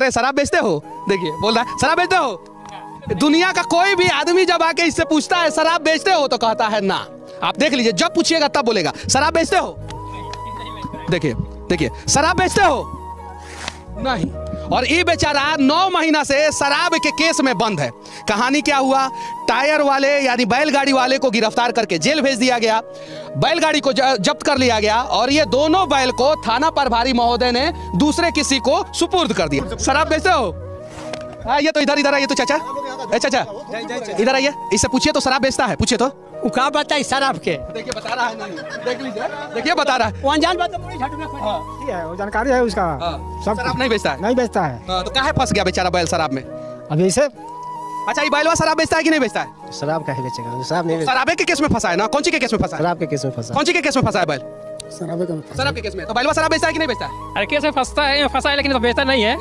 रहे, शराब बेचते हो? देखिए, बोल रहा है, शराब बेचते हो? दुनिया का कोई भी आदमी जब आके इससे पूछता है, शराब बेचते हो? तो कहता है, ना। आप देख लीजिए, जब पूछिएगा तब बोलेगा, शराब बेचते हो? देखिए देखिए, शराब बेचते हो? नहीं। और ये बेचारा नौ महीना से शराब के केस में बंद है। कहानी क्या हुआ? टायर वाले यानी बैलगाड़ी वाले को गिरफ़्तार करके जेल भेज दिया गया। बैलगाड़ी को जब्त कर लिया गया और ये दोनों बैल को थाना प्रभारी महोदय ने दूसरे किसी को सुपुर्द कर दिया। शराब बेचते हो? आ, ये तो इधर इधर ये तो चाचा। ए अच्छा। इधर आइए। इससे पूछिए तो शराब बेचता है पूछिए तो। उ का बताई शराब के? देखिए बता रहा है नहीं। देख लीजिए। देखिए बता रहा है। वो अनजान बात तो में। ठीक है। वो जानकारी है उसका। हाँ, सब शराब नहीं बेचता है? नहीं बेचता है। हाँ, तो काहे फंस गया बेचारा बैल शराब में? अभी से अच्छा ये बैलवा शराब बेचता है कि नहीं बेचता है? शराब का ही बेचेगा शराब नहीं शराबे के केस में फंसा है ना? कौन सी के केस में फंसा शराब के केस में फंसा कौन सी के केस में फंसा है बैल? शराब का शराब के केस में। तो बैलवा शराब बेचता है कि नहीं बेचता है? अरे कैसे फंसता है फंसा है लेकिन तो बेचता नहीं है।